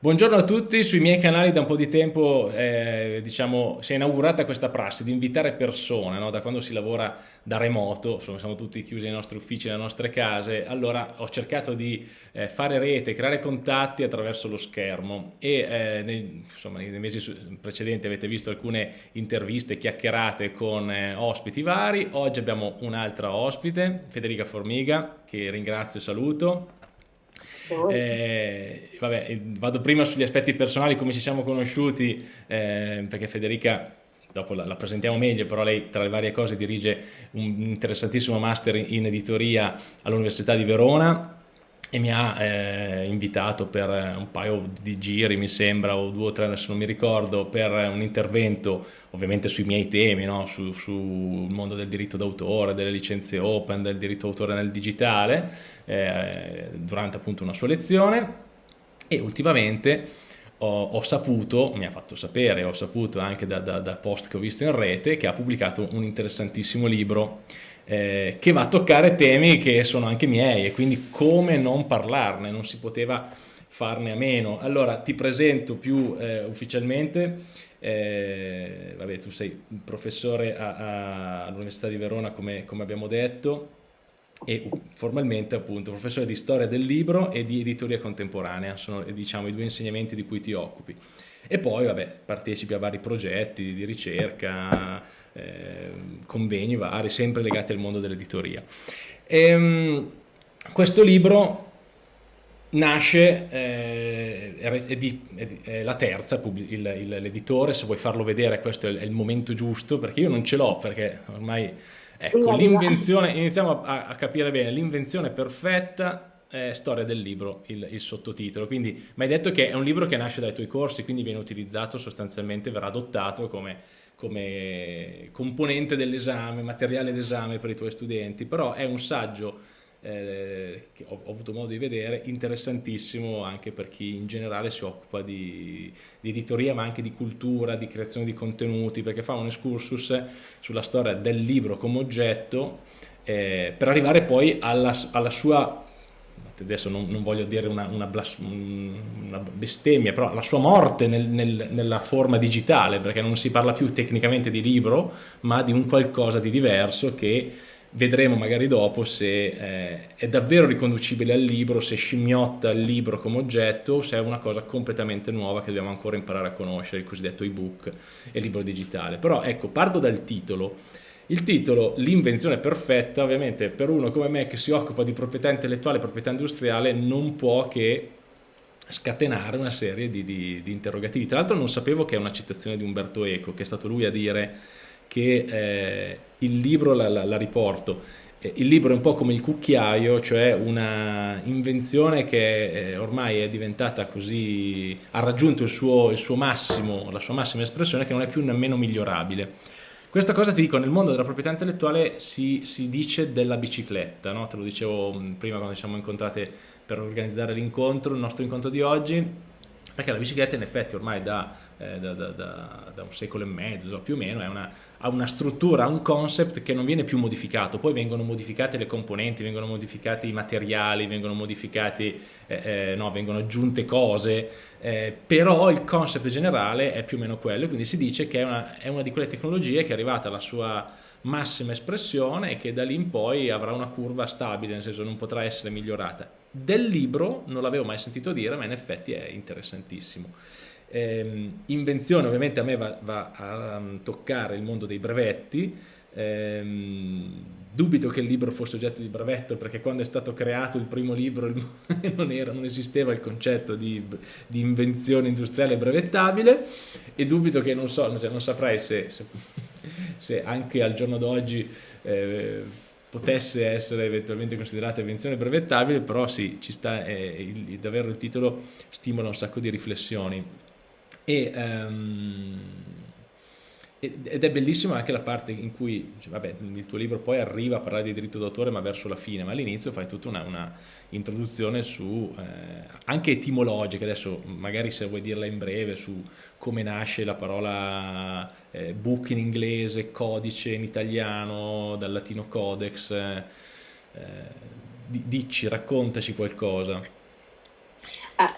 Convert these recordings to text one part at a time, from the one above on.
Buongiorno a tutti, sui miei canali da un po' di tempo eh, diciamo, si è inaugurata questa prassi di invitare persone, no? da quando si lavora da remoto, insomma siamo tutti chiusi nei nostri uffici, nelle nostre case, allora ho cercato di eh, fare rete, creare contatti attraverso lo schermo e eh, nei, insomma, nei, mesi precedenti avete visto alcune interviste, chiacchierate con eh, ospiti vari, oggi abbiamo un'altra ospite, Federica Formiga, che ringrazio e saluto. Eh, vabbè, vado prima sugli aspetti personali, come ci siamo conosciuti, eh, perché Federica dopo la, la, presentiamo meglio, però lei tra le varie cose dirige un interessantissimo master in editoria all'Università di Verona e mi ha eh, invitato per un paio di giri, mi sembra, o due o tre, adesso non mi ricordo, per un intervento ovviamente sui miei temi, no? sul su mondo del diritto d'autore, delle licenze open, del diritto d'autore nel digitale, eh, durante appunto una sua lezione e ultimamente ho, ho, saputo, mi ha fatto sapere, ho saputo anche da, da, da post che ho visto in rete, che ha pubblicato un interessantissimo libro eh, che va a toccare temi che sono anche miei e quindi come non parlarne, non si poteva farne a meno. Allora ti presento più eh, ufficialmente, eh, vabbè tu sei professore all'Università di Verona come, come abbiamo detto, e formalmente appunto professore di storia del libro e di editoria contemporanea, sono diciamo i due insegnamenti di cui ti occupi. E poi vabbè partecipi a vari progetti di ricerca, eh, convegni vari, sempre legati al mondo dell'editoria. Ehm, questo libro nasce, eh, è, di, è, la terza, l'editore, se vuoi farlo vedere questo è il momento giusto, perché io non ce l'ho, perché ormai, ecco, l'invenzione, iniziamo a, a capire bene, l'invenzione perfetta è storia del libro, il, il, sottotitolo, quindi mi hai detto che è un libro che nasce dai tuoi corsi, quindi viene utilizzato sostanzialmente, verrà adottato come come componente dell'esame, materiale d'esame per i tuoi studenti, però è un saggio eh, che ho, ho, avuto modo di vedere interessantissimo anche per chi in generale si occupa di, di, editoria ma anche di cultura, di creazione di contenuti, perché fa un excursus sulla storia del libro come oggetto eh, per arrivare poi alla, alla sua adesso non, non voglio dire una, una, una, bestemmia, però la sua morte nel, nel, nella forma digitale, perché non si parla più tecnicamente di libro, ma di un qualcosa di diverso che vedremo magari dopo se eh, è davvero riconducibile al libro, se scimmiotta il libro come oggetto o se è una cosa completamente nuova che dobbiamo ancora imparare a conoscere, il cosiddetto ebook e libro digitale. Però ecco, parto dal titolo. Il titolo, l'invenzione perfetta, ovviamente per uno come me che si occupa di proprietà intellettuale e proprietà industriale non può che scatenare una serie di, di, di interrogativi. Tra l'altro non sapevo che è una citazione di Umberto Eco, che è stato lui a dire che eh, il libro, la, la, la riporto, eh, il libro è un po' come il cucchiaio, cioè una invenzione che eh, ormai è diventata così, ha raggiunto il suo, il suo massimo, la sua massima espressione che non è più nemmeno migliorabile. Questa cosa ti dico, nel mondo della proprietà intellettuale si, si dice della bicicletta, no? te lo dicevo mm, prima quando ci siamo incontrate per organizzare l'incontro, il nostro incontro di oggi, perché la bicicletta in effetti ormai da, eh, da, da, da un secolo e mezzo più o meno è una, ha una struttura, ha un concept che non viene più modificato, poi vengono modificate le componenti, vengono modificati i materiali, vengono modificati, eh, eh, no, vengono aggiunte cose, eh, però il concept generale è più o meno quello, quindi si dice che è una, è una di quelle tecnologie che è arrivata alla sua massima espressione e che da lì in poi avrà una curva stabile, nel senso non potrà essere migliorata. Del libro non l'avevo mai sentito dire, ma in effetti è interessantissimo. Eh, invenzione ovviamente a me va, va a um, toccare il mondo dei brevetti, Ehm, dubito che il libro fosse oggetto di brevetto perché quando è stato creato il primo libro non, era, non esisteva il concetto di, di, invenzione industriale brevettabile e dubito che non so, cioè non saprei se, se, se, anche al giorno d'oggi eh, potesse essere eventualmente considerata invenzione brevettabile, però sì, ci sta, eh, il, davvero il titolo stimola un sacco di riflessioni. E, um, ed è bellissima anche la parte in cui, cioè, vabbè, il tuo libro poi arriva a parlare di diritto d'autore ma verso la fine, ma all'inizio fai tutta una, una introduzione su, eh, anche etimologica, adesso magari se vuoi dirla in breve, su come nasce la parola eh, book in inglese, codice in italiano, dal latino codex, eh, eh dici, raccontaci qualcosa. Ah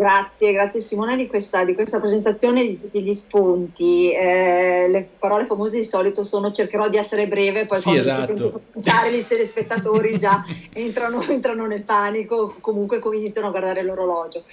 Grazie, grazie Simone di questa, di questa presentazione di tutti gli spunti. Eh, le parole famose di solito sono cercherò di essere breve, poi sì, quando esatto. cominciare i telespettatori già entrano, entrano, nel panico, comunque iniziano a guardare l'orologio.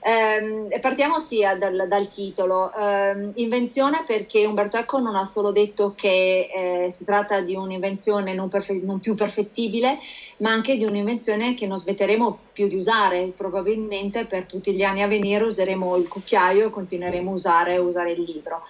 Eh, partiamo sia dal, dal titolo. Eh, invenzione perché Umberto Eco non ha solo detto che eh, si tratta di un'invenzione non, non più perfettibile, ma anche di un'invenzione che non smetteremo più di usare, probabilmente per tutti gli anni a venire useremo il cucchiaio e continueremo a usare, usare il libro.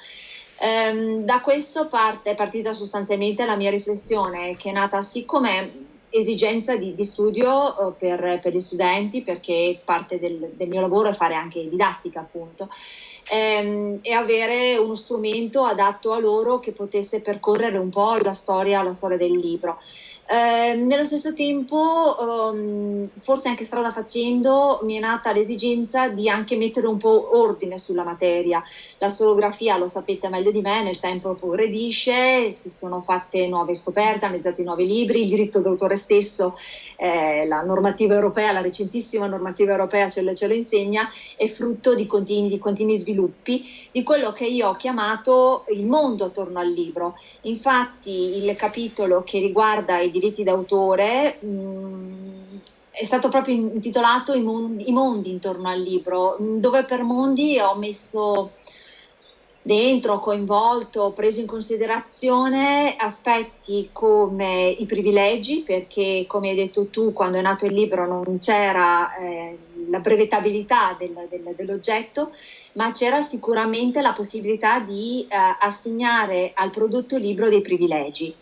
Ehm, da questo parte, è partita sostanzialmente la mia riflessione che è nata sì come esigenza di, di studio uh, per, per, gli studenti perché parte del, del, mio lavoro è fare anche didattica appunto ehm, e avere uno strumento adatto a loro che potesse percorrere un po' la storia, la storia del libro. Eh, nello stesso tempo, um, forse anche strada facendo, mi è nata l'esigenza di anche mettere un po' ordine sulla materia. La storografia, lo sapete meglio di me, nel tempo progredisce, si sono fatte nuove scoperte, hanno realizzati nuovi libri, il diritto d'autore stesso, eh, la normativa europea, la recentissima normativa europea ce lo, ce lo insegna, è frutto di continui, di continui sviluppi, di quello che io ho chiamato il mondo attorno al libro. Infatti il capitolo che riguarda i diritti d'autore mh, mm, è stato proprio intitolato I mondi, I mondi, intorno al libro, dove per mondi ho messo dentro, coinvolto, preso in considerazione aspetti come i privilegi, perché come hai detto tu, quando è nato il libro non c'era eh, la brevettabilità del, del, dell'oggetto, ma c'era sicuramente la possibilità di eh, assegnare al prodotto libro dei privilegi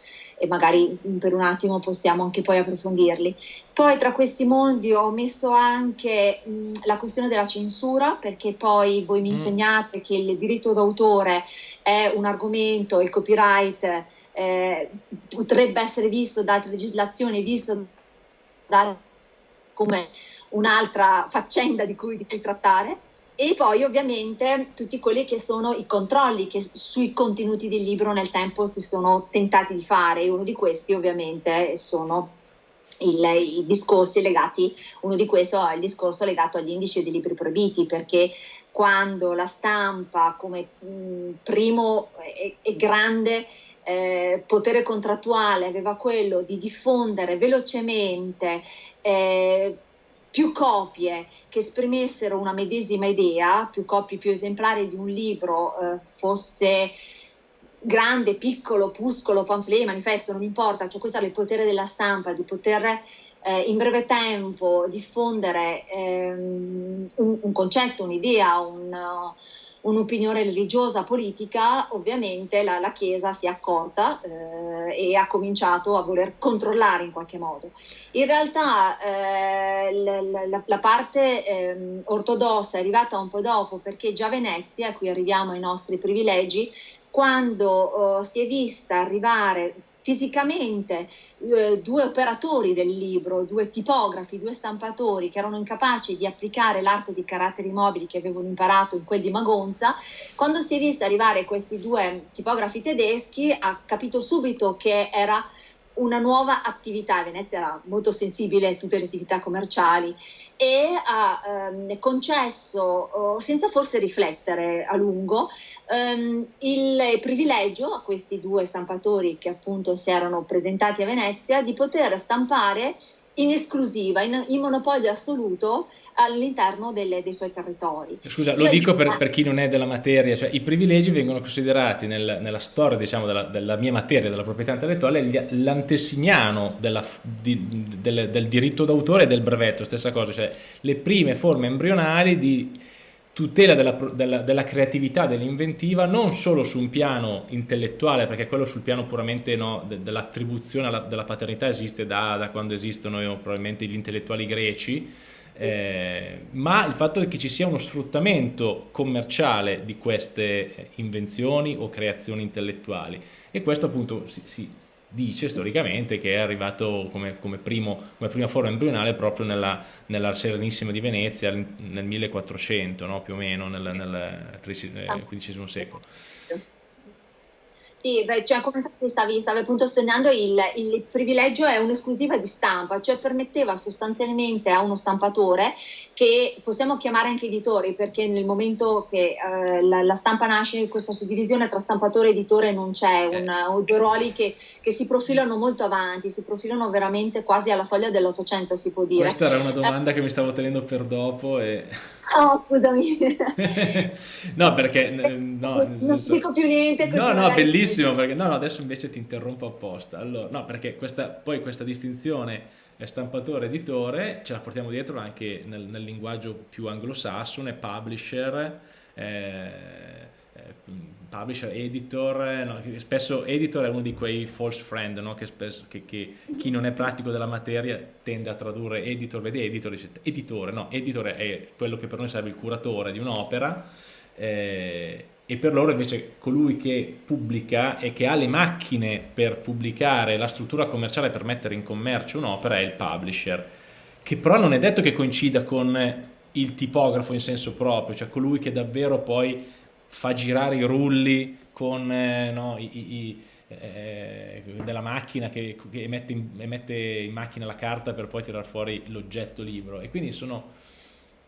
e magari per un attimo possiamo anche poi approfondirli. Poi tra questi mondi ho messo anche mh, la questione della censura, perché poi voi mi mm. insegnate che il diritto d'autore è un argomento, il copyright eh, potrebbe essere visto da altre legislazioni, visto da, come un'altra faccenda di cui, di cui trattare e poi ovviamente tutti quelli che sono i controlli che sui contenuti del libro nel tempo si sono tentati di fare. E uno di questi ovviamente sono il, i discorsi legati, uno di questi è il discorso legato agli indici dei libri proibiti perché quando la stampa come mh, primo e, e grande eh, potere contrattuale aveva quello di diffondere velocemente eh, più copie che esprimessero una medesima idea, più copie, più esemplari di un libro, eh, fosse grande, piccolo, opuscolo, pamphlet, manifesto, non importa, cioè questo era il potere della stampa, di poter eh, in breve tempo diffondere ehm, un, un, concetto, un'idea, un, un'opinione religiosa, politica, ovviamente la, la Chiesa si è accorta eh, e ha cominciato a voler controllare in qualche modo. In realtà eh, la, la, la, parte eh, ortodossa è arrivata un po' dopo perché già Venezia, qui arriviamo ai nostri privilegi, quando oh, si è vista arrivare fisicamente eh, due operatori del libro, due tipografi, due stampatori che erano incapaci di applicare l'arte di caratteri mobili che avevano imparato in quel di Magonza, quando si è vista arrivare questi due tipografi tedeschi ha capito subito che era una nuova attività, Venezia era molto sensibile a tutte le attività commerciali e ha ehm, concesso, oh, senza forse riflettere a lungo, ehm, il privilegio a questi due stampatori che appunto si erano presentati a Venezia di poter stampare in esclusiva, in, in monopolio assoluto all'interno delle, dei suoi territori. Scusa, lo Io dico per, per, chi non è della materia, cioè i privilegi vengono considerati nel, nella storia diciamo, della, della, mia materia, della proprietà intellettuale, l'antesimiano di, del, del, diritto d'autore e del brevetto, stessa cosa, cioè le prime forme embrionali di tutela della, della, della creatività, dell'inventiva, non solo su un piano intellettuale, perché quello sul piano puramente no, de, dell'attribuzione della paternità esiste da, da quando esistono io, probabilmente gli intellettuali greci, eh, ma il fatto che ci sia uno sfruttamento commerciale di queste invenzioni o creazioni intellettuali. E questo appunto si, si dice storicamente che è arrivato come, come, primo, come prima forma embrionale proprio nella, nella, Serenissima di Venezia nel 1400 no? più o meno nel, nel XV secolo. Sì, beh, cioè come stavi, stavi appunto sottolineando, il, il privilegio è un'esclusiva di stampa, cioè permetteva sostanzialmente a uno stampatore che possiamo chiamare anche editori perché nel momento che eh, la, la, stampa nasce questa suddivisione tra stampatore e editore non c'è, eh. due ruoli che, che, si profilano molto avanti, si profilano veramente quasi alla soglia dell'Ottocento si può dire. Questa era una domanda eh. che mi stavo tenendo per dopo e... Oh, scusami. no, perché... No, non, non so... dico più niente. No, no, bellissimo, perché no, no, adesso invece ti interrompo apposta. Allora, no, perché questa, poi questa distinzione stampatore editore ce la portiamo dietro anche nel, nel linguaggio più anglosassone, publisher, eh, eh, publisher, editor, no, spesso editor è uno di quei false friend no? che, spesso, che, che, chi non è pratico della materia tende a tradurre editor, vede editor, dice editore, no, editor è quello che per noi serve il curatore di un'opera eh, e per loro invece colui che pubblica e che ha le macchine per pubblicare la struttura commerciale per mettere in commercio un'opera è il publisher, che però non è detto che coincida con il tipografo in senso proprio, cioè colui che davvero poi fa girare i rulli con eh, no, i, i, eh, della macchina che, che mette, in, mette in macchina la carta per poi tirare fuori l'oggetto libro. E quindi sono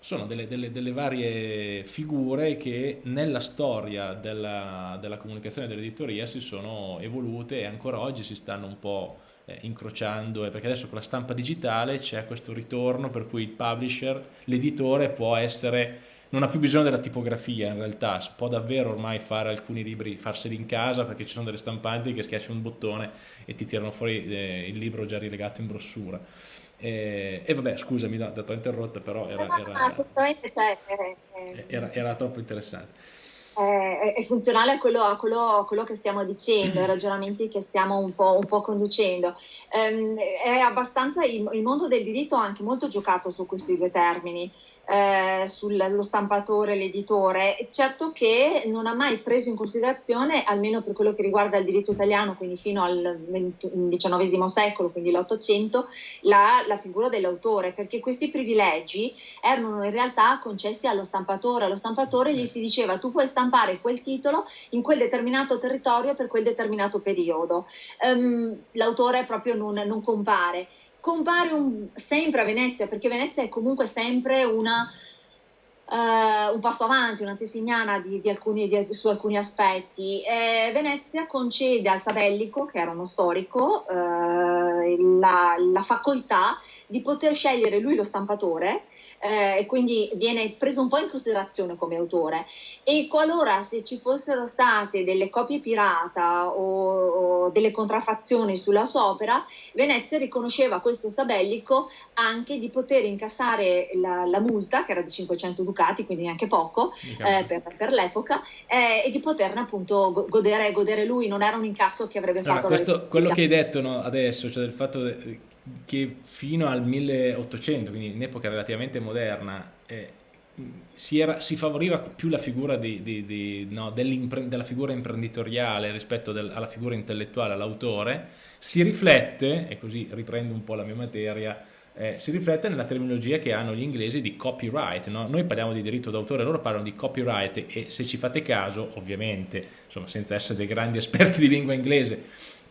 sono delle, delle, delle, varie figure che nella storia della, della comunicazione dell'editoria si sono evolute e ancora oggi si stanno un po' eh, incrociando, eh, perché adesso con la stampa digitale c'è questo ritorno per cui il publisher, l'editore può essere, non ha più bisogno della tipografia in realtà, può davvero ormai fare alcuni libri, farseli in casa perché ci sono delle stampanti che schiacciano un bottone e ti tirano fuori eh, il libro già rilegato in brossura. E, e vabbè, scusami, no, ti ho interrotta, però era, era, cioè, era, era troppo interessante. È, è, funzionale a quello, a, quello, a quello, che stiamo dicendo, ai ragionamenti che stiamo un po', un po conducendo. Um, è abbastanza, il, il, mondo del diritto ha anche molto giocato su questi due termini eh, sullo stampatore, l'editore, certo che non ha mai preso in considerazione, almeno per quello che riguarda il diritto italiano, quindi fino al XIX secolo, quindi l'Ottocento, la, la figura dell'autore, perché questi privilegi erano in realtà concessi allo stampatore. Allo stampatore gli si diceva tu puoi stampare quel titolo in quel determinato territorio per quel determinato periodo. Um, l'autore proprio non, non compare compare un, sempre a Venezia, perché Venezia è comunque sempre una, uh, un passo avanti, una tesignana di, di alcuni, di, su alcuni aspetti. E Venezia concede al Sabellico, che era uno storico, uh, la, la facoltà di poter scegliere lui lo stampatore eh, e quindi viene preso un po' in considerazione come autore. E qualora se ci fossero state delle copie pirata o, o delle contraffazioni sulla sua opera, Venezia riconosceva a questo Sabellico anche di poter incassare la, la multa, che era di 500 ducati, quindi neanche poco eh, per, per, l'epoca, eh, e di poterne appunto godere, godere, lui, non era un incasso che avrebbe fatto... Allora, questo, quello che hai detto no, adesso, cioè del fatto che fino al 1800, quindi in epoca relativamente moderna, eh, si, era, si, favoriva più la figura di, di, di, no, della figura imprenditoriale rispetto del, alla figura intellettuale, all'autore, si riflette, e così riprendo un po' la mia materia, eh, si riflette nella terminologia che hanno gli inglesi di copyright. No? Noi parliamo di diritto d'autore, loro parlano di copyright e se ci fate caso, ovviamente, insomma, senza essere dei grandi esperti di lingua inglese,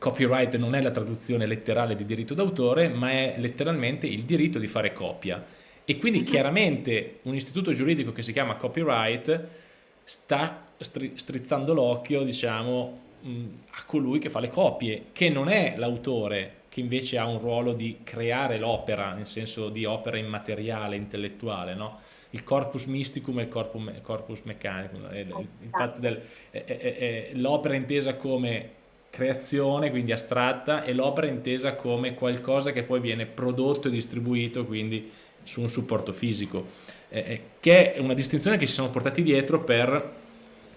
copyright non è la traduzione letterale di diritto d'autore, ma è letteralmente il diritto di fare copia. E quindi mhm. chiaramente un istituto giuridico che si chiama copyright sta strizzando l'occhio, diciamo, a colui che fa le copie, che non è l'autore, che invece ha un ruolo di creare l'opera, nel senso di opera immateriale, intellettuale, no? il corpus mysticum e il corpus, corpus meccanicum, l'opera intesa come creazione, quindi astratta, e l'opera intesa come qualcosa che poi viene prodotto e distribuito, quindi su un supporto fisico, eh, eh che è una distinzione che si sono portati dietro per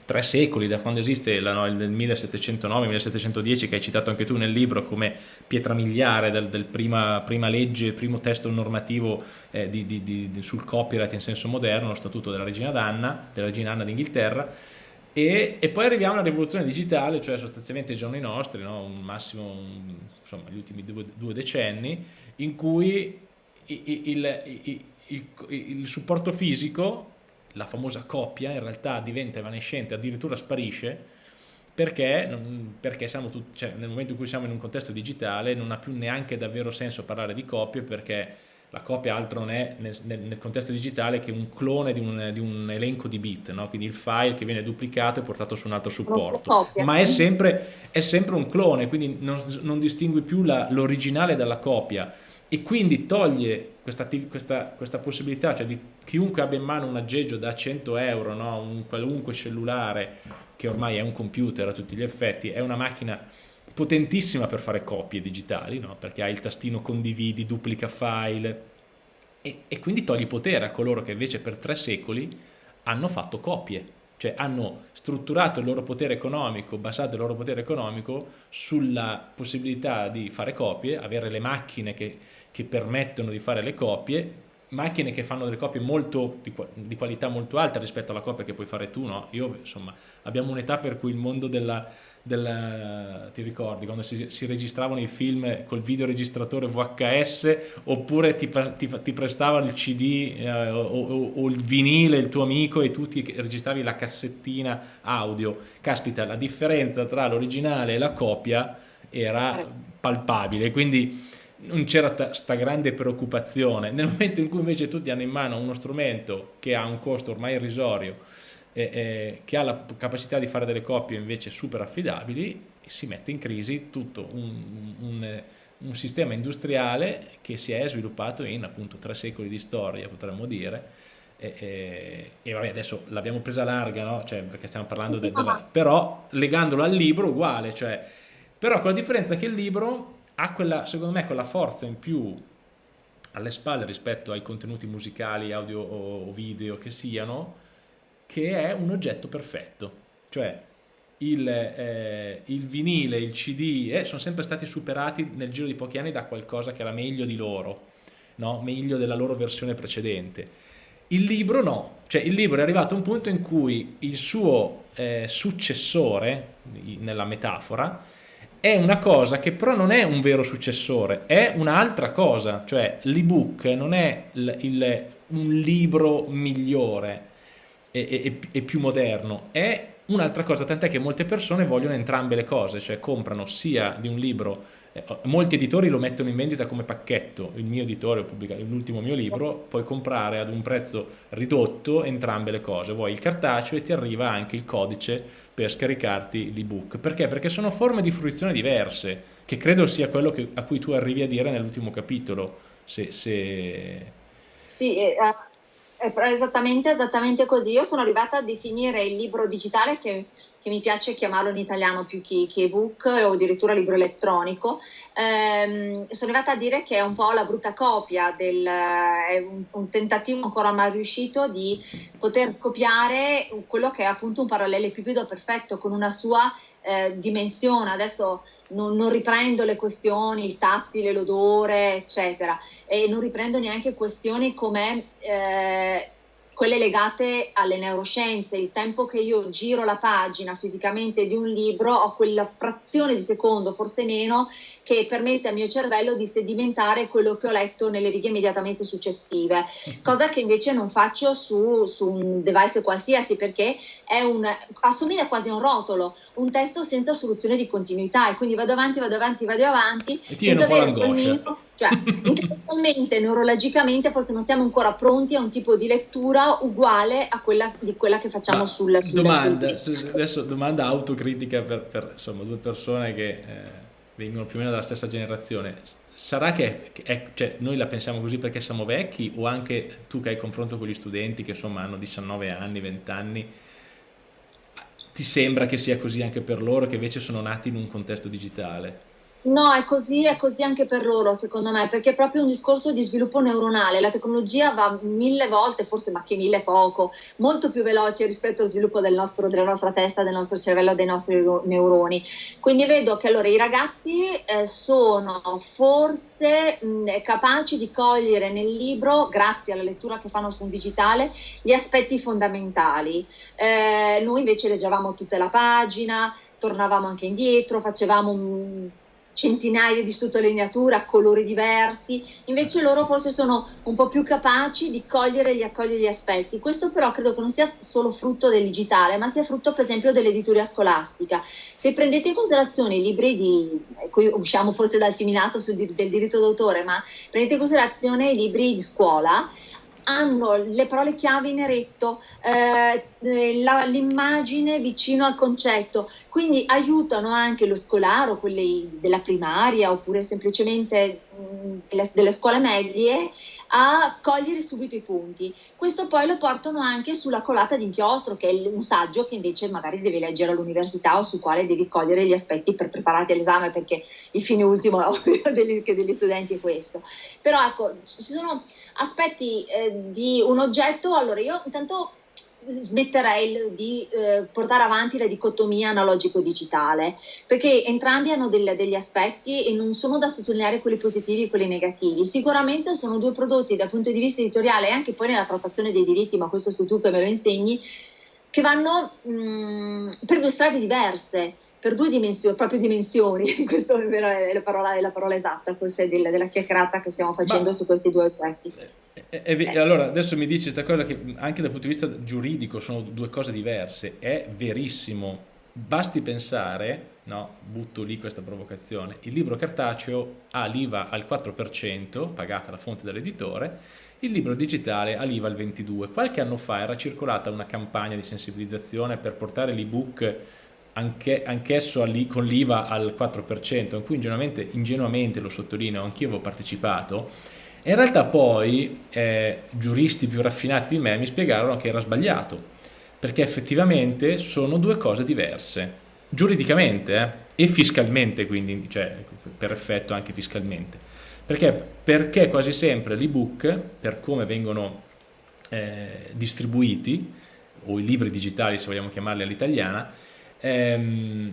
tre secoli, da quando esiste la, no, il 1709-1710 che hai citato anche tu nel libro come pietra miliare del, del prima, prima, legge, primo testo normativo eh, di, di, di, sul copyright in senso moderno, lo statuto della regina Anna, della regina Anna d'Inghilterra, e, e, poi arriviamo alla rivoluzione digitale, cioè sostanzialmente i giorni nostri, no? un massimo, un, insomma, gli ultimi due, due, decenni, in cui il, il, il, il, supporto fisico, la famosa coppia, in realtà diventa evanescente, addirittura sparisce, perché, perché tutti, cioè, nel momento in cui siamo in un contesto digitale non ha più neanche davvero senso parlare di coppie, perché la copia altro non è nel, nel, contesto digitale che un clone di un, di un elenco di bit, no? quindi il file che viene duplicato e portato su un altro supporto, ma è sempre, è sempre, un clone, quindi non, non distingui più l'originale dalla copia e quindi toglie questa, questa, questa, possibilità, cioè di chiunque abbia in mano un aggeggio da 100 euro, no? un qualunque cellulare che ormai è un computer a tutti gli effetti, è una macchina potentissima per fare copie digitali, no? perché hai il tastino condividi, duplica file, e, e quindi togli potere a coloro che invece per tre secoli hanno fatto copie, cioè hanno strutturato il loro potere economico, basato il loro potere economico sulla possibilità di fare copie, avere le macchine che, che permettono di fare le copie, macchine che fanno delle copie molto, di, di, qualità molto alta rispetto alla copia che puoi fare tu, no? Io, insomma, abbiamo un'età per cui il mondo della, del, ti ricordi quando si, si, registravano i film col videoregistratore VHS oppure ti, ti, ti prestavano il CD eh, o, o, o, il vinile il tuo amico e tu ti registravi la cassettina audio. Caspita la differenza tra l'originale e la copia era palpabile quindi non c'era sta grande preoccupazione. Nel momento in cui invece tutti hanno in mano uno strumento che ha un costo ormai irrisorio eh, eh, che ha la capacità di fare delle coppie invece super affidabili, si mette in crisi tutto un, un, un sistema industriale che si è sviluppato in appunto tre secoli di storia, potremmo dire, e, e, e, vabbè adesso l'abbiamo presa larga no? cioè, perché stiamo parlando del, della, però legandolo al libro uguale cioè, però con la differenza che il libro ha quella secondo me quella forza in più alle spalle rispetto ai contenuti musicali audio o video che siano che è un oggetto perfetto, cioè il, eh, il vinile, il CD eh, sono sempre stati superati nel giro di pochi anni da qualcosa che era meglio di loro, no? meglio della loro versione precedente. Il libro no, cioè il libro è arrivato a un punto in cui il suo eh, successore, nella metafora, è una cosa che però non è un vero successore, è un'altra cosa, cioè l'ebook non è il, il, un libro migliore, e, e, e più moderno, è un'altra cosa, tant'è che molte persone vogliono entrambe le cose, cioè comprano sia di un libro, eh, molti editori lo mettono in vendita come pacchetto, il mio editore pubblica l'ultimo mio libro, puoi comprare ad un prezzo ridotto entrambe le cose, vuoi il cartaceo e ti arriva anche il codice per scaricarti l'ebook, perché? Perché sono forme di fruizione diverse, che credo sia quello che, a cui tu arrivi a dire nell'ultimo capitolo, se... se... Sì, eh, è esattamente, esattamente così. Io sono arrivata a definire il libro digitale che, che mi piace chiamarlo in italiano più che, che ebook o addirittura libro elettronico. Ehm, sono arrivata a dire che è un po' la brutta copia, del, è un, un, tentativo ancora mai riuscito di poter copiare quello che è appunto un parallelepipedo perfetto con una sua eh, dimensione. Adesso non, non, riprendo le questioni, il tattile, l'odore, eccetera, e non riprendo neanche questioni come eh, quelle legate alle neuroscienze, il tempo che io giro la pagina fisicamente di un libro, ho quella frazione di secondo, forse meno, che permette al mio cervello di sedimentare quello che ho letto nelle righe immediatamente successive, cosa che invece non faccio su, su un device qualsiasi perché un, assomiglia quasi a un rotolo, un testo senza soluzione di continuità e quindi vado avanti, vado avanti, vado avanti. E ti viene un po' l'angoscia. Cioè, intellettualmente, neurologicamente, forse non siamo ancora pronti a un tipo di lettura uguale a quella, di quella che facciamo Ma sul, sul domanda, sul adesso domanda autocritica per, per insomma, due persone che eh, vengono più o meno dalla stessa generazione. Sarà che è, cioè, noi la pensiamo così perché siamo vecchi o anche tu che hai confronto con gli studenti che insomma hanno 19 anni, 20 anni, ti sembra che sia così anche per loro che invece sono nati in un contesto digitale? No, è così, è così anche per loro, secondo me, perché è proprio un discorso di sviluppo neuronale. La tecnologia va mille volte, forse ma che mille poco, molto più veloce rispetto al sviluppo del nostro, della nostra testa, del nostro cervello, dei nostri neuroni. Quindi vedo che allora i ragazzi eh, sono forse mh, capaci di cogliere nel libro, grazie alla lettura che fanno su un digitale, gli aspetti fondamentali. Eh, noi invece leggevamo tutta la pagina, tornavamo anche indietro, facevamo un centinaia di sottolineature a colori diversi, invece loro forse sono un po' più capaci di cogliere e accogliere gli aspetti. Questo però credo che non sia solo frutto del digitale, ma sia frutto per esempio dell'editoria scolastica. Se prendete in considerazione i libri di, qui usciamo forse dal seminato sul, del diritto d'autore, ma prendete in considerazione i libri di scuola, hanno le parole chiave in eretto, eh, l'immagine vicino al concetto, quindi aiutano anche lo scolaro, quelli della primaria oppure semplicemente mh, delle, delle scuole medie a cogliere subito i punti. Questo poi lo portano anche sulla colata d'inchiostro, che è un saggio che invece magari devi leggere all'università o sul quale devi cogliere gli aspetti per prepararti all'esame, perché il fine ultimo degli, degli studenti è questo. Però ecco, ci sono aspetti eh, di un oggetto, allora io intanto smetterei di eh, portare avanti la dicotomia analogico-digitale, perché entrambi hanno del, degli aspetti e non sono da sottolineare quelli positivi e quelli negativi. Sicuramente sono due prodotti dal punto di vista editoriale e anche poi nella trattazione dei diritti, ma questo sei tu che me lo insegni, che vanno mh, mm, per due strade diverse per due dimensioni, proprio dimensioni, questa è la parola, è la parola esatta forse della, della, chiacchierata che stiamo facendo Ma, su questi due aspetti. È, è, è, allora, adesso mi dici questa cosa che anche dal punto di vista giuridico sono due cose diverse, è verissimo. Basti pensare, no, butto lì questa provocazione, il libro cartaceo ha l'IVA al 4%, pagata la fonte dall'editore, il libro digitale ha l'IVA al 22%. Qualche anno fa era circolata una campagna di sensibilizzazione per portare l'ebook anche, anch'esso con l'IVA al 4%, in cui ingenuamente, ingenuamente lo sottolineo, anch'io avevo partecipato, e in realtà poi eh, giuristi più raffinati di me mi spiegarono che era sbagliato, perché effettivamente sono due cose diverse, giuridicamente eh, e fiscalmente, quindi cioè, per effetto anche fiscalmente. Perché? Perché quasi sempre l'ebook, per come vengono eh, distribuiti, o i libri digitali se vogliamo chiamarli all'italiana, ehm,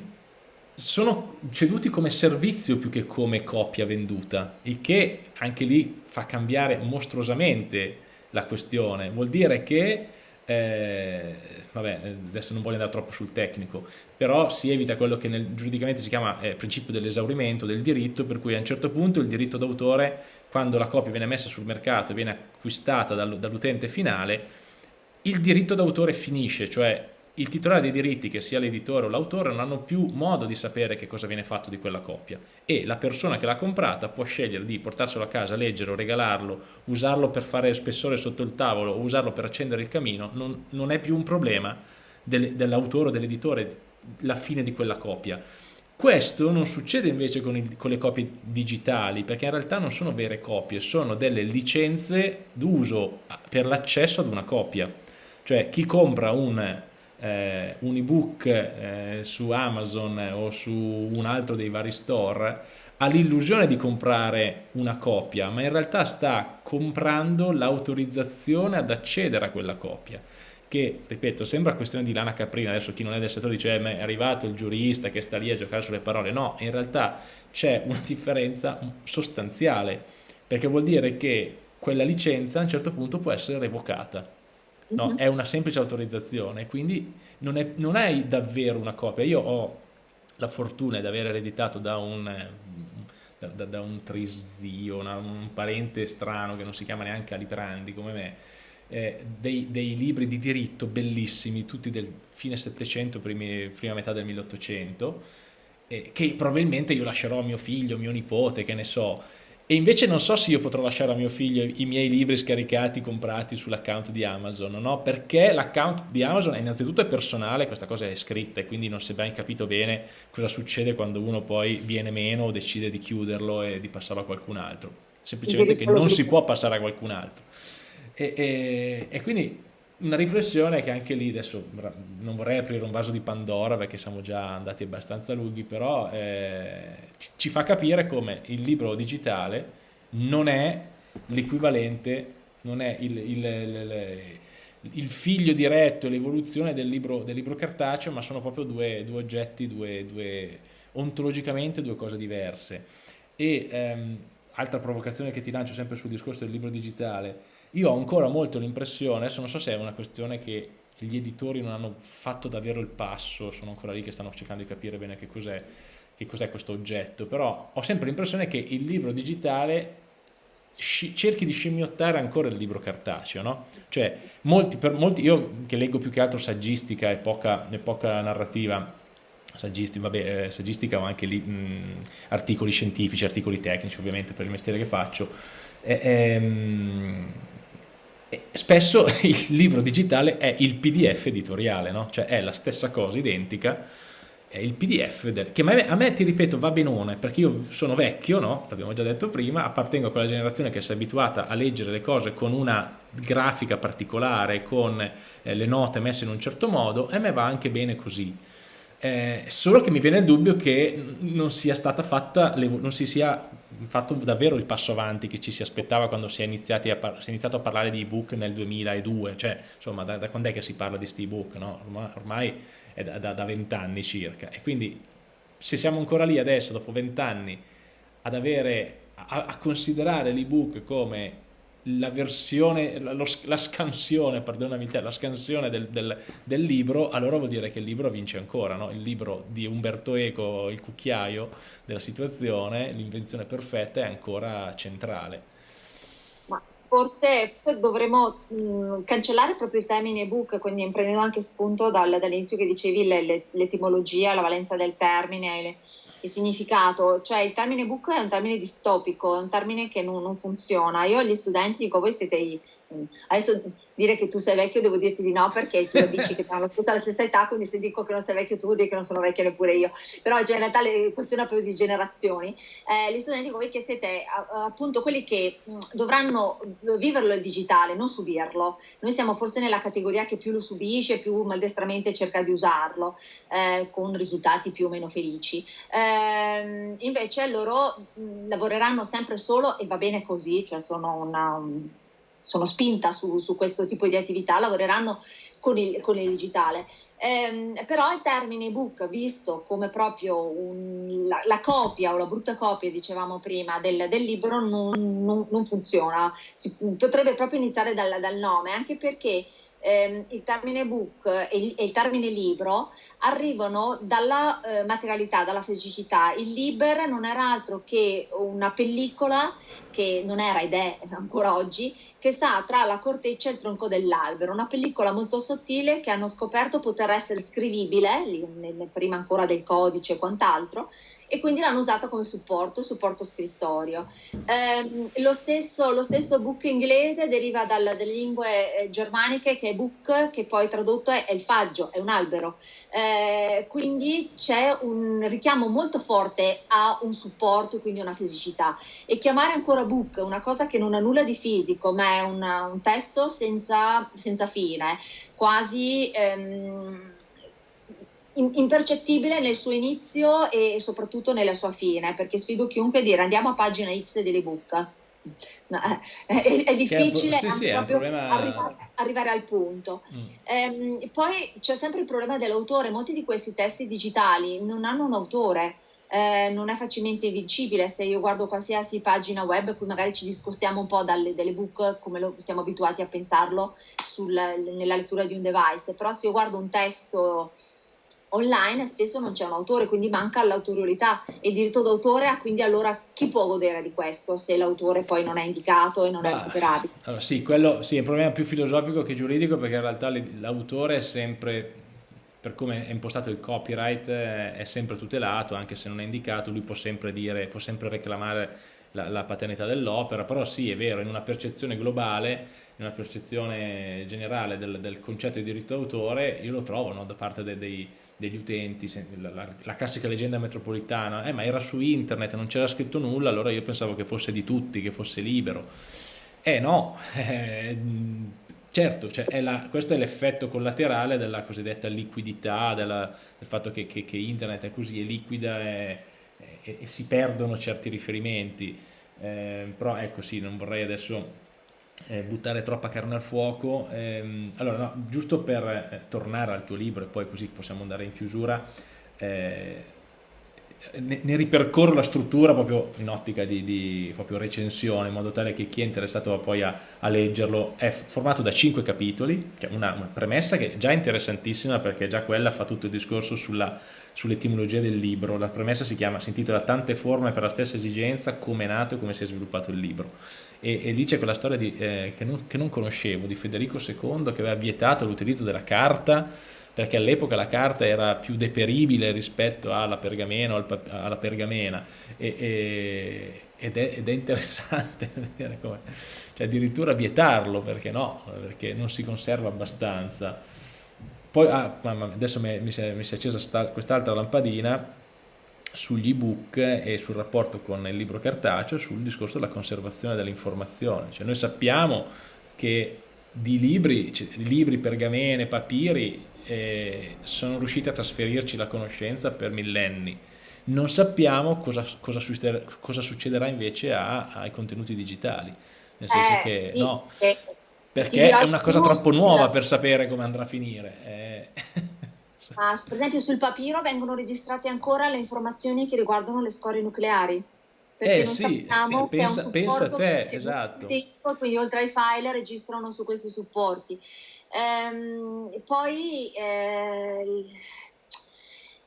sono ceduti come servizio più che come copia venduta, il che anche lì fa cambiare mostruosamente la questione. Vuol dire che, eh, vabbè, adesso non voglio andare troppo sul tecnico, però si evita quello che nel, giuridicamente si chiama eh, principio dell'esaurimento del diritto, per cui a un certo punto il diritto d'autore, quando la copia viene messa sul mercato e viene acquistata dall'utente finale, il diritto d'autore finisce, cioè il titolare dei diritti, che sia l'editore o l'autore, non hanno più modo di sapere che cosa viene fatto di quella copia e la persona che l'ha comprata può scegliere di portarselo a casa, leggerlo, regalarlo, usarlo per fare spessore sotto il tavolo o usarlo per accendere il camino, non, non è più un problema del, dell'autore o dell'editore la fine di quella copia. Questo non succede invece con, il, con, le copie digitali, perché in realtà non sono vere copie, sono delle licenze d'uso per l'accesso ad una copia. Cioè chi compra un eh, un ebook eh, su Amazon o su un altro dei vari store ha l'illusione di comprare una copia, ma in realtà sta comprando l'autorizzazione ad accedere a quella copia che, ripeto, sembra questione di lana caprina, adesso chi non è del settore dice eh, è arrivato il giurista che sta lì a giocare sulle parole, no, in realtà c'è una differenza sostanziale, perché vuol dire che quella licenza a un certo punto può essere revocata no? Uh-huh. è una semplice autorizzazione, quindi non, è, non hai davvero una copia. Io ho la fortuna di aver ereditato da un, da, da, da un trizio, una, un parente strano che non si chiama neanche Aliprandi come me, eh, dei, dei, libri di diritto bellissimi, tutti del fine 700, primi, prima metà del 1800, eh, che probabilmente io lascerò a mio figlio, mio nipote, che ne so, e invece non so se io potrò lasciare a mio figlio i miei libri scaricati, comprati sull'account di Amazon, no? Perché l'account di Amazon è innanzitutto è personale, questa cosa è scritta e quindi non si è ben capito bene cosa succede quando uno poi viene meno o decide di chiuderlo e di passarlo a qualcun altro. Semplicemente che non si può passare a qualcun altro. E, e, e quindi una riflessione che anche lì adesso non vorrei aprire un vaso di Pandora perché siamo già andati abbastanza lunghi, però eh, ci fa capire come il libro digitale non è l'equivalente, non è il, il, il, il, figlio diretto, l'evoluzione del libro, del libro cartaceo, ma sono proprio due, due oggetti, due, due, ontologicamente due cose diverse. E ehm, altra provocazione che ti lancio sempre sul discorso del libro digitale, io ho ancora molto l'impressione, adesso non so se è una questione che gli editori non hanno fatto davvero il passo, sono ancora lì che stanno cercando di capire bene che cos'è, cos'è questo oggetto, però ho sempre l'impressione che il libro digitale cerchi di scimmiottare ancora il libro cartaceo, no? Cioè, molti, per molti, io che leggo più che altro saggistica e poca, e poca narrativa, saggistica, vabbè, eh, saggistica o anche lì, mh, articoli scientifici, articoli tecnici ovviamente per il mestiere che faccio, eh, ehm, spesso il libro digitale è il pdf editoriale, no? Cioè è la stessa cosa, identica, è il pdf del, che a me, ti ripeto va benone perché io sono vecchio no? l'abbiamo già detto prima appartengo a quella generazione che si è abituata a leggere le cose con una grafica particolare con eh, le note messe in un certo modo e a me va anche bene così eh, solo che mi viene il dubbio che non sia stata fatta non si sia fatto davvero il passo avanti che ci si aspettava quando si è, a si è iniziato a parlare di ebook nel 2002 cioè insomma da, da quando è che si parla di questi ebook no? ormai, ormai è da vent'anni circa e quindi se siamo ancora lì adesso dopo vent'anni ad avere a, a considerare l'ebook come la versione, la, la scansione, perdonami te, la scansione del, del, del, libro, allora vuol dire che il libro vince ancora, no? il libro di Umberto Eco, il cucchiaio della situazione, l'invenzione perfetta è ancora centrale forse dovremmo mh, cancellare proprio il termine ebook, quindi prendendo anche spunto dal, dall'inizio che dicevi l'etimologia, la valenza del termine, le, il significato, cioè il termine ebook è un termine distopico, è un termine che non, non funziona. Io agli studenti dico, voi siete i Adesso dire che tu sei vecchio devo dirti di no perché tu dici che hanno la stessa età, quindi se dico che non sei vecchio tu vuol dire che non sono vecchia neppure io. Però cioè, in realtà è questione proprio di generazioni. Eh, gli studenti voi che siete appunto quelli che mh, dovranno viverlo il digitale, non subirlo. Noi siamo forse nella categoria che più lo subisce, più maldestramente cerca di usarlo, eh, con risultati più o meno felici. Eh, invece loro mh, lavoreranno sempre solo e va bene così, cioè sono una... Un, sono spinta su, su, questo tipo di attività, lavoreranno con il, con il digitale. Eh, però il termine ebook, visto come proprio un, la, la, copia o la brutta copia, dicevamo prima, del, del libro, non, non, non funziona. Si, potrebbe proprio iniziare dal, dal nome, anche perché ehm, il termine book e il, e il, termine libro arrivano dalla eh, materialità, dalla fisicità. Il Liber non era altro che una pellicola che non era ed è ancora oggi, che sta tra la corteccia e il tronco dell'albero, una pellicola molto sottile che hanno scoperto poter essere scrivibile, prima ancora del codice e quant'altro, e quindi l'hanno usata come supporto, supporto scrittorio. Eh, lo, stesso, lo, stesso, book inglese deriva dal, dalle lingue eh, germaniche che è book, che poi tradotto è, è il faggio, è un albero. Eh, quindi c'è un richiamo molto forte a un supporto, quindi una fisicità. E chiamare ancora book una cosa che non ha nulla di fisico, ma è una, un testo senza, senza fine, quasi... Ehm, impercettibile nel suo inizio e soprattutto nella sua fine, perché sfido chiunque a dire andiamo a pagina X dell'ebook. No, è, è, difficile è, sì, sì, problema... arrivare, arrivare, al punto. Mm. Ehm, poi c'è sempre il problema dell'autore, molti di questi testi digitali non hanno un autore. Eh, non è facilmente vincibile se io guardo qualsiasi pagina web, qui magari ci discostiamo un po' dalle, dalle book come lo, siamo abituati a pensarlo sul, nella lettura di un device, però se io guardo un testo online spesso non c'è un autore, quindi manca l'autorialità e il diritto d'autore, ah, quindi allora chi può godere di questo se l'autore poi non è indicato e non bah, è recuperabile? Allora, sì, quello sì, è un problema più filosofico che giuridico perché in realtà l'autore è sempre, per come è impostato il copyright, eh, è sempre tutelato, anche se non è indicato, lui può sempre dire, può sempre reclamare la, la paternità dell'opera, però sì, è vero, in una percezione globale in una percezione generale del, del concetto di diritto d'autore, io lo trovo no, da parte de, dei, degli utenti, la, la, la, classica leggenda metropolitana, eh, ma era su internet, non c'era scritto nulla, allora io pensavo che fosse di tutti, che fosse libero. Eh no, eh, certo, cioè è la, questo è l'effetto collaterale della cosiddetta liquidità, della, del fatto che, che, che, internet è così, è liquida e, e, e si perdono certi riferimenti. Eh, però ecco sì, non vorrei adesso eh, buttare troppa carne al fuoco. Ehm, allora, no, giusto per eh, tornare al tuo libro e poi così possiamo andare in chiusura, eh, ne, ne, ripercorro la struttura proprio in ottica di, di recensione, in modo tale che chi è interessato poi a, a leggerlo è formato da cinque capitoli, cioè una, una, premessa che è già interessantissima perché già quella fa tutto il discorso sull'etimologia del libro. La premessa si, chiama, si intitola Tante forme per la stessa esigenza, come è nato e come si è sviluppato il libro. E, e lì c'è quella storia di, eh, che, non, che non conoscevo di Federico II che aveva vietato l'utilizzo della carta perché all'epoca la carta era più deperibile rispetto alla pergamena alla pergamena. E, e, ed, è, ed, è, interessante vedere come, cioè addirittura vietarlo perché no, perché non si conserva abbastanza. Poi, ah, adesso mi, mi, si è, mi si è accesa quest'altra lampadina sugli ebook e sul rapporto con il libro cartaceo sul discorso della conservazione dell'informazione. Cioè noi sappiamo che di libri, cioè, libri, pergamene, papiri eh, sono riusciti a trasferirci la conoscenza per millenni. Non sappiamo cosa, cosa, succederà, cosa succederà, invece a, ai contenuti digitali, nel senso eh, che sì, no, perché è una cosa troppo nuova per sapere come andrà a finire. Eh. Ah, per esempio sul papiro vengono registrate ancora le informazioni che riguardano le scorie nucleari. Perché eh sì, pensa, pensa a te, esatto. Tempo, quindi oltre ai file registrano su questi supporti. Ehm, poi eh,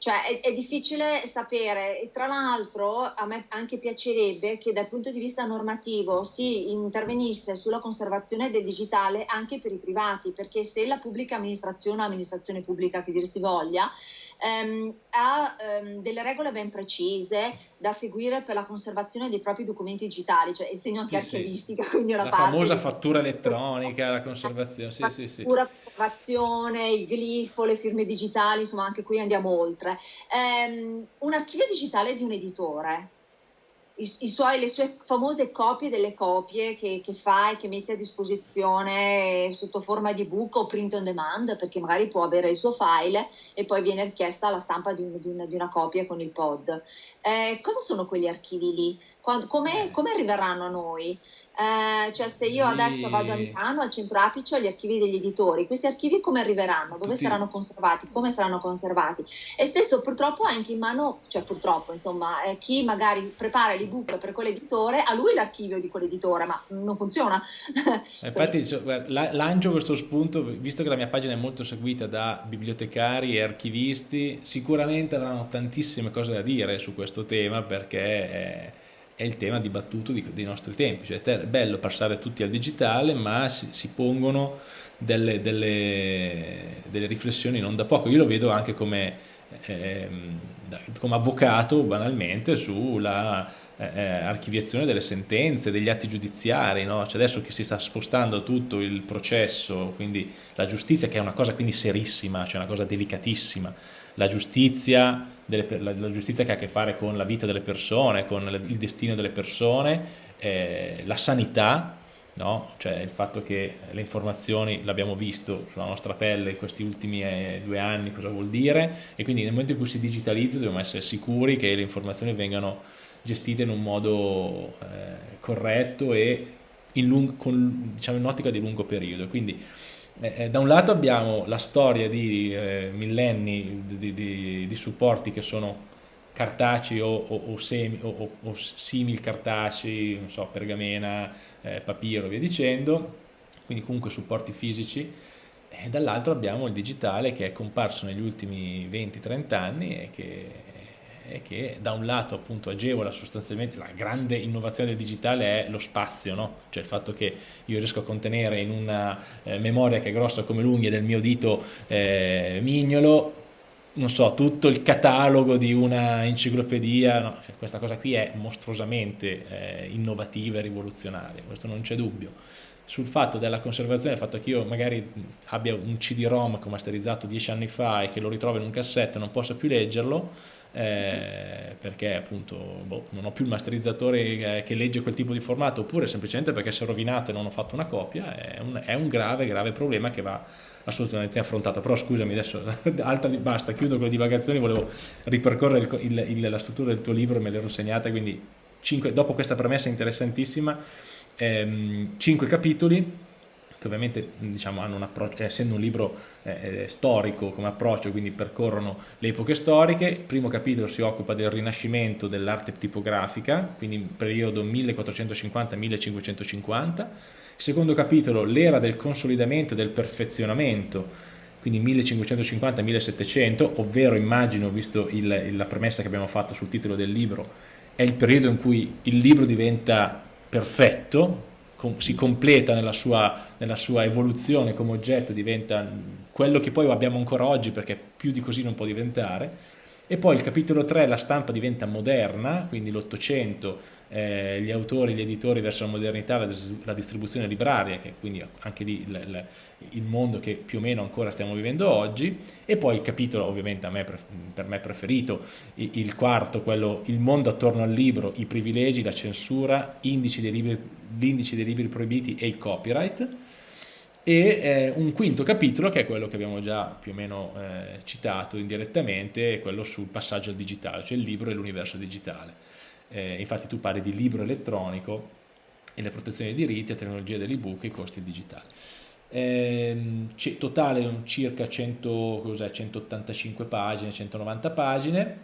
cioè è, è, difficile sapere. E tra l'altro a me anche piacerebbe che dal punto di vista normativo si intervenisse sulla conservazione del digitale anche per i privati perché se la pubblica amministrazione o amministrazione pubblica che dir si voglia ehm, ha ehm, delle regole ben precise da seguire per la conservazione dei propri documenti digitali, cioè il segno antiarchivistica, sì. quindi una la parte famosa di... fattura elettronica, la conservazione, sì, sì, sì. Fattura, conservazione, il glifo, le firme digitali, insomma anche qui andiamo oltre. Ehm, un archivio digitale di un editore i, suoi, le sue famose copie delle copie che, che, fa e che mette a disposizione sotto forma di book o print on demand, perché magari può avere il suo file e poi viene richiesta la stampa di, un, di, una, di una, copia con il pod. Eh, cosa sono quegli archivi lì? Come, come arriveranno a noi? Eh, cioè se io adesso vado a Milano al centro apice ho gli archivi degli editori, questi archivi come arriveranno? Dove Tutti... saranno conservati? Come saranno conservati? E stesso purtroppo anche in mano, cioè purtroppo insomma, eh, chi magari prepara l'ebook per quell'editore, ha lui l'archivio di quell'editore, ma non funziona. Eh, infatti cioè, lancio questo spunto, visto che la mia pagina è molto seguita da bibliotecari e archivisti, sicuramente avranno tantissime cose da dire su questo tema perché... È è il tema dibattuto di, dei nostri tempi, cioè è bello passare tutti al digitale ma si, si pongono delle, delle, delle, riflessioni non da poco, io lo vedo anche come, eh, come avvocato banalmente sulla eh, eh, archiviazione delle sentenze, degli atti giudiziari, no? cioè adesso che si sta spostando tutto il processo, quindi la giustizia che è una cosa quindi serissima, cioè una cosa delicatissima, la giustizia delle, la, la, giustizia che ha a che fare con la vita delle persone, con il destino delle persone, eh, la sanità, no? cioè il fatto che le informazioni l'abbiamo visto sulla nostra pelle in questi ultimi eh, due anni cosa vuol dire e quindi nel momento in cui si digitalizza dobbiamo essere sicuri che le informazioni vengano gestite in un modo eh, corretto e in, lung- con, diciamo, in un'ottica di lungo periodo. Quindi eh, eh, da un lato abbiamo la storia di eh, millenni di, di, di, supporti che sono cartacei o, o, o, semi, o, o simil cartacei, non so, pergamena, eh, papiro, via dicendo, quindi comunque supporti fisici, e dall'altro abbiamo il digitale che è comparso negli ultimi 20-30 anni e che e che da un lato appunto agevola sostanzialmente la grande innovazione del digitale è lo spazio, no? cioè il fatto che io riesco a contenere in una eh, memoria che è grossa come l'unghia del mio dito eh, mignolo non so, tutto il catalogo di una enciclopedia, no? cioè, questa cosa qui è mostruosamente eh, innovativa e rivoluzionaria, questo non c'è dubbio. Sul fatto della conservazione, il fatto che io magari abbia un CD-ROM che ho masterizzato dieci anni fa e che lo ritrovo in un cassetto e non possa più leggerlo, eh, perché appunto boh, non ho più il masterizzatore che legge quel tipo di formato oppure semplicemente perché si è rovinato e non ho fatto una copia è un, è un grave grave problema che va assolutamente affrontato. Però scusami adesso alta, basta chiudo con le divagazioni volevo ripercorrere il, il, il, la struttura del tuo libro me l'ero segnata quindi cinque, dopo questa premessa interessantissima ehm, cinque capitoli che ovviamente diciamo, un essendo un libro eh, eh, storico come approccio, quindi percorrono le epoche storiche. Il primo capitolo si occupa del rinascimento dell'arte tipografica, quindi periodo 1450-1550. Il secondo capitolo, l'era del consolidamento e del perfezionamento, quindi 1550-1700, ovvero immagino, visto il, la premessa che abbiamo fatto sul titolo del libro, è il periodo in cui il libro diventa perfetto, si completa nella sua, nella sua, evoluzione come oggetto, diventa quello che poi abbiamo ancora oggi perché più di così non può diventare. E poi il capitolo 3, la stampa diventa moderna, quindi l'Ottocento, eh, gli autori, gli editori verso la modernità, la, la distribuzione libraria, che quindi anche lì il, mondo che più o meno ancora stiamo vivendo oggi, e poi il capitolo ovviamente me, per me preferito, il, quarto, quello il mondo attorno al libro, i privilegi, la censura, indici dei l'indice dei libri proibiti e il copyright, e eh, un quinto capitolo che è quello che abbiamo già più o meno eh, citato indirettamente, quello sul passaggio al digitale, cioè il libro e l'universo digitale. Eh, infatti tu parli di libro elettronico e le protezioni dei diritti, la tecnologia dell'ebook e i costi digitali. Eh, totale circa 100, 185 pagine, 190 pagine,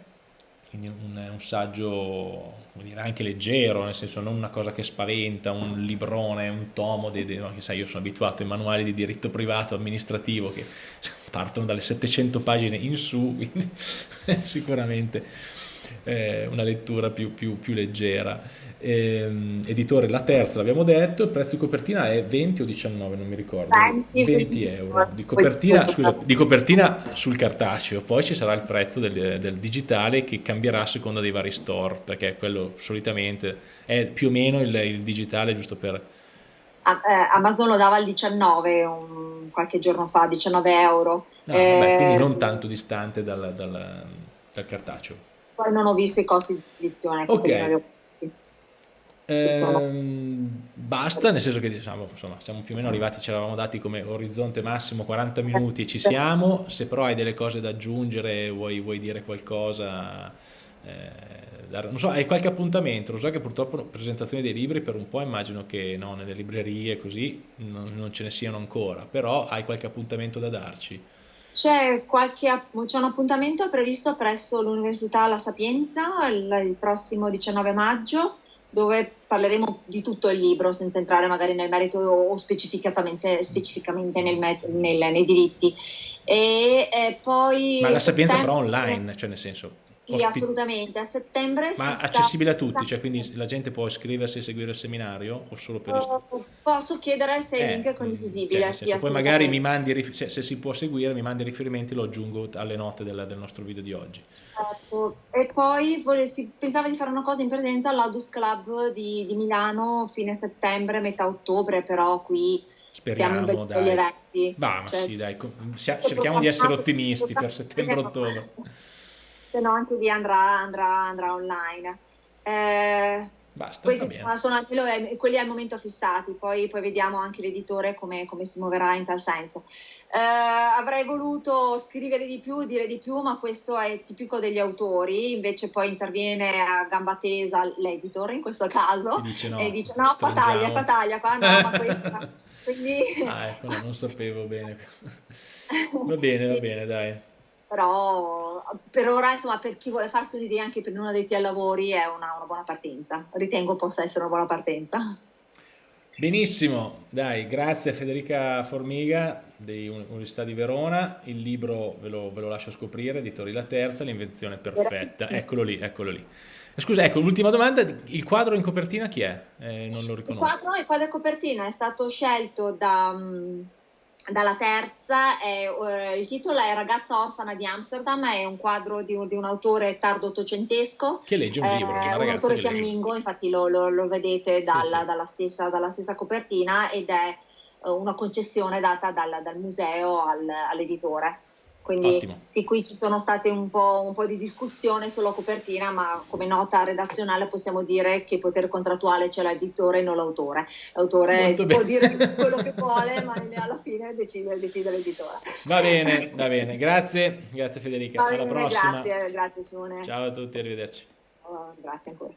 quindi un, un saggio dire, anche leggero, nel senso non una cosa che spaventa, un librone, un tomo, di, di, no, sai, io sono abituato ai manuali di diritto privato amministrativo che partono dalle 700 pagine in su, quindi sicuramente eh, una lettura più, più, più leggera. Eh, editore La Terza, l'abbiamo detto, il prezzo di copertina è 20 o 19, non mi ricordo. 20, 20 euro. Di copertina, scusa, di copertina, sul cartaceo, poi ci sarà il prezzo del, del, digitale che cambierà a seconda dei vari store, perché quello solitamente è più o meno il, il digitale giusto per... Eh, Amazon lo dava al 19 un, qualche giorno fa, 19 euro. No, eh, vabbè, quindi non tanto distante dal, dal, dal cartaceo. Poi non ho visto i costi di spedizione. Ok. Ehm, basta, nel senso che diciamo, insomma, siamo più o meno arrivati, ci eravamo dati come orizzonte massimo 40 minuti e ci siamo, se però hai delle cose da aggiungere, vuoi, vuoi dire qualcosa, eh, non so, hai qualche appuntamento, lo so che purtroppo presentazioni dei libri per un po' immagino che no, nelle librerie così non, non ce ne siano ancora, però hai qualche appuntamento da darci? C'è, qualche, c'è un appuntamento previsto presso l'Università La Sapienza il, il, prossimo 19 maggio dove parleremo di tutto il libro senza entrare magari nel merito o specificatamente, specificamente nel, nel, nei diritti. E, e poi Ma La Sapienza però online, cioè nel senso sì, assolutamente. A settembre Ma accessibile sta... a tutti, cioè quindi la gente può iscriversi e seguire il seminario o solo per uh, Posso chiedere se il link è condivisibile. Cioè, sì, poi magari mi mandi, se, se, si può seguire, mi mandi riferimenti, lo aggiungo alle note del, del nostro video di oggi. Certo. E poi volessi, pensavo di fare una cosa in presenza all'Audus Club di, di Milano fine settembre, metà ottobre, però qui Speriamo, siamo in dai. eventi. Bah, ma cioè, sì, dai, cerchiamo di essere ottimisti per settembre-ottobre se no anche lì andrà, andrà, andrà online. Eh, Basta, questi sono anche lo, quelli al momento fissati, poi, poi vediamo anche l'editore come, come, si muoverà in tal senso. Eh, avrei voluto scrivere di più, dire di più, ma questo è tipico degli autori, invece poi interviene a gamba tesa l'editor in questo caso dice no, e dice no, qua taglia, qua no, ma questa... Quindi... Ah, ecco, no, non sapevo bene. Va bene, va bene, dai però per ora, insomma, per chi vuole farsi un'idea anche per non addetti ai lavori è una, una, buona partenza. Ritengo possa essere una buona partenza. Benissimo, dai, grazie a Federica Formiga dell'Università di Verona, il libro ve lo, ve lo lascio scoprire, Editori La Terza, l'invenzione perfetta, eccolo lì, eccolo lì. Scusa, ecco, l'ultima domanda, il quadro in copertina chi è? Eh, non lo riconosco. Il quadro, il quadro in copertina è stato scelto da... Um, dalla terza, è, uh, il titolo è Ragazza orfana di Amsterdam, è un quadro di un, di un autore tardo ottocentesco. Che legge un libro, eh, un autore fiammingo, infatti lo, lo, lo vedete dalla, sì, sì. Dalla, stessa, dalla, stessa, copertina ed è uh, una concessione data dal, dal museo al, all'editore. Quindi Ottimo. sì, qui ci sono state un po', un po', di discussione sulla copertina, ma come nota redazionale possiamo dire che potere contrattuale c'è l'editore e non l'autore. L'autore può bene. dire quello che vuole, ma alla fine decide, decide l'editore. Va bene, va bene. Grazie, grazie Federica. Alla prossima. Grazie, grazie Simone. Ciao a tutti, arrivederci. Oh, grazie ancora.